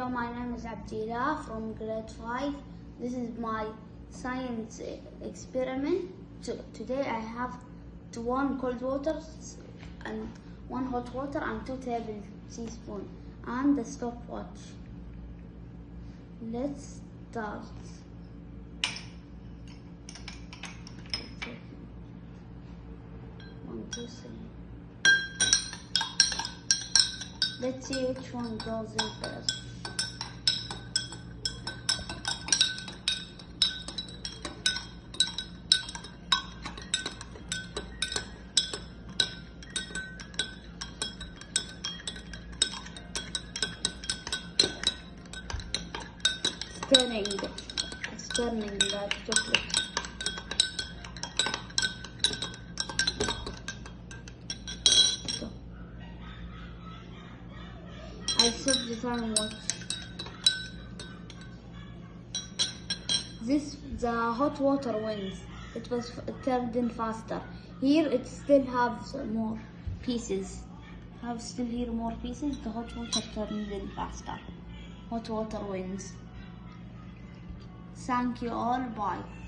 Hello, my name is Abdillah from grade 5. This is my science experiment. Today I have one cold water and one hot water and two tablespoons and the stopwatch. Let's start. One, two, three. Let's see which one goes in first. Stirring, stirring that chocolate. So, I the time watch. This the hot water wins. It was it turned in faster. Here it still has more pieces. Have still here more pieces. The hot water turned in faster. Hot water wins. Thank you all. Bye.